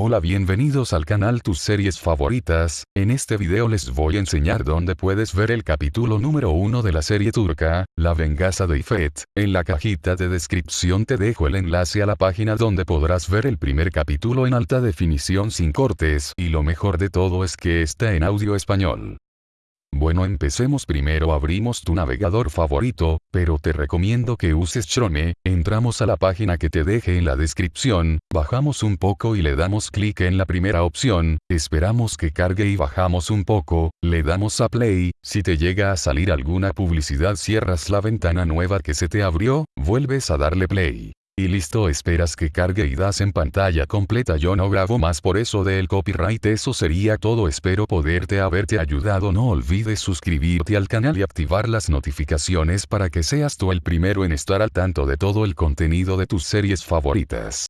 Hola bienvenidos al canal Tus series favoritas, en este video les voy a enseñar dónde puedes ver el capítulo número 1 de la serie turca, La venganza de Ifet, en la cajita de descripción te dejo el enlace a la página donde podrás ver el primer capítulo en alta definición sin cortes. Y lo mejor de todo es que está en audio español. Bueno empecemos primero abrimos tu navegador favorito, pero te recomiendo que uses Chrome, entramos a la página que te deje en la descripción, bajamos un poco y le damos clic en la primera opción, esperamos que cargue y bajamos un poco, le damos a play, si te llega a salir alguna publicidad cierras la ventana nueva que se te abrió, vuelves a darle play. Y listo esperas que cargue y das en pantalla completa. Yo no grabo más por eso del copyright eso sería todo. Espero poderte haberte ayudado. No olvides suscribirte al canal y activar las notificaciones para que seas tú el primero en estar al tanto de todo el contenido de tus series favoritas.